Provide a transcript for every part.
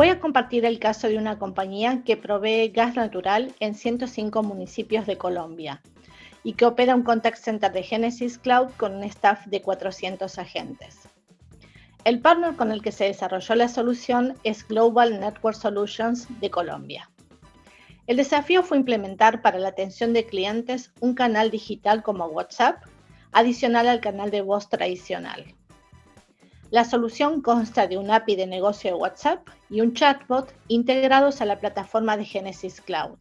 Voy a compartir el caso de una compañía que provee gas natural en 105 municipios de Colombia y que opera un contact center de Genesis Cloud con un staff de 400 agentes. El partner con el que se desarrolló la solución es Global Network Solutions de Colombia. El desafío fue implementar para la atención de clientes un canal digital como WhatsApp, adicional al canal de voz tradicional. La solución consta de un API de negocio de WhatsApp y un chatbot integrados a la plataforma de Genesis Cloud.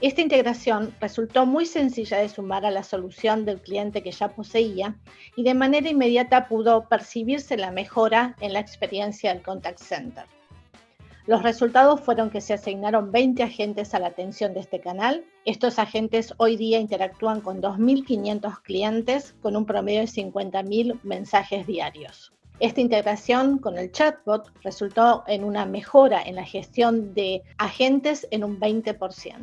Esta integración resultó muy sencilla de sumar a la solución del cliente que ya poseía y de manera inmediata pudo percibirse la mejora en la experiencia del contact center. Los resultados fueron que se asignaron 20 agentes a la atención de este canal. Estos agentes hoy día interactúan con 2.500 clientes con un promedio de 50.000 mensajes diarios. Esta integración con el chatbot resultó en una mejora en la gestión de agentes en un 20%.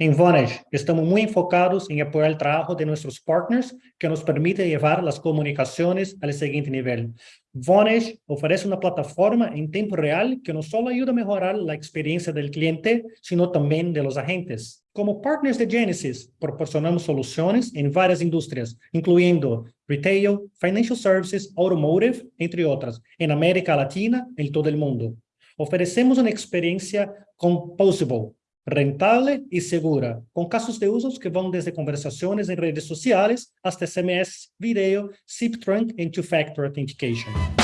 En Vonage estamos muy enfocados en apoyar el trabajo de nuestros partners que nos permite llevar las comunicaciones al siguiente nivel. Vonage ofrece una plataforma en tiempo real que no solo ayuda a mejorar la experiencia del cliente, sino también de los agentes. Como partners de Genesis, proporcionamos soluciones en varias industrias, incluyendo retail, financial services, automotive, entre otras, en América Latina y en todo el mundo. Ofrecemos una experiencia composable, rentável e segura, com casos de usos que vão desde conversações em redes sociais até SMS, vídeo, SIP trunk e two-factor authentication.